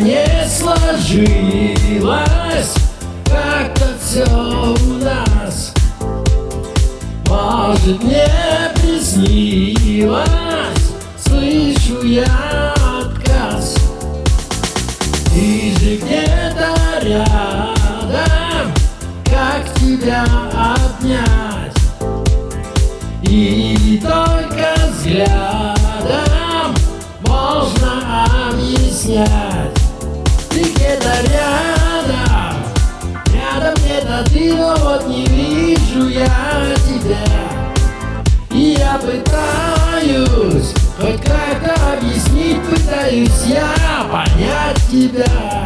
Не сложилось. Как-то все у нас Может мне приснилось. Слышу я отказ. Ты же где-то рядом Как тебя обнять. И только взгляд объяснять. Ты где-то рядом, рядом где-то ты, но вот не вижу я тебя. И я пытаюсь, хоть как-то объяснить Пытаюсь я понять тебя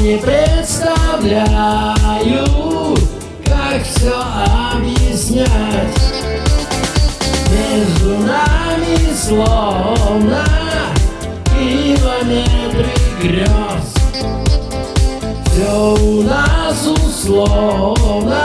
не представляю, как все объяснять. Между нами словно километры грез Все у нас условно,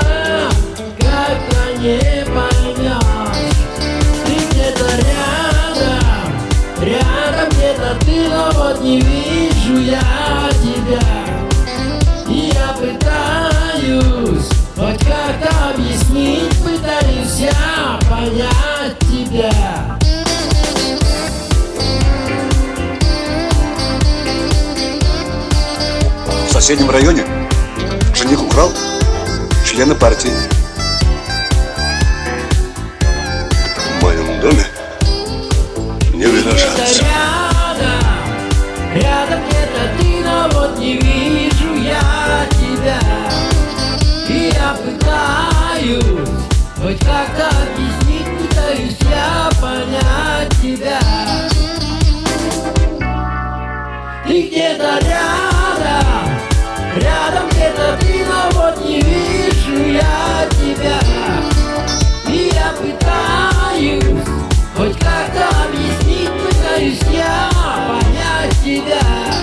Пытаюсь я понять тебя В соседнем районе жених украл члена партии. В моем доме не выражаться. Рядом, рядом где-то ты, но вот не вижу пытаюсь